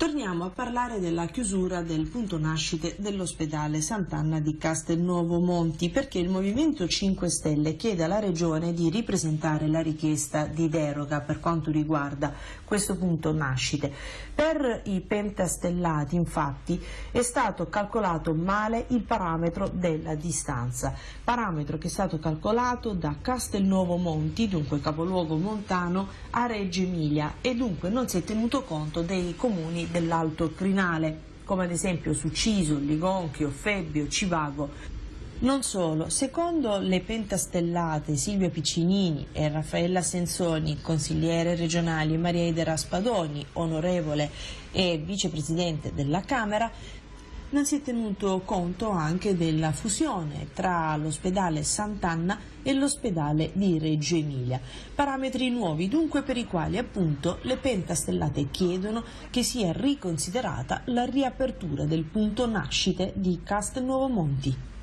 Torniamo a parlare della chiusura del punto nascite dell'ospedale Sant'Anna di Castelnuovo Monti perché il Movimento 5 Stelle chiede alla Regione di ripresentare la richiesta di deroga per quanto riguarda questo punto nascite. Per i pentastellati infatti è stato calcolato male il parametro della distanza, parametro che è stato calcolato da Castelnuovo Monti, dunque capoluogo montano, a Reggio Emilia e dunque non si è tenuto conto dei comuni dell'Alto Crinale, come ad esempio Succiso, Ligonchio, Febbio, Civago. Non solo, secondo le pentastellate Silvia Piccinini e Raffaella Sensoni, consigliere regionali, Maria Idera Spadoni, onorevole e vicepresidente della Camera, non si è tenuto conto anche della fusione tra l'ospedale Sant'Anna e l'ospedale di Reggio Emilia. Parametri nuovi dunque per i quali appunto le pentastellate chiedono che sia riconsiderata la riapertura del punto nascite di Castelnuovo Monti.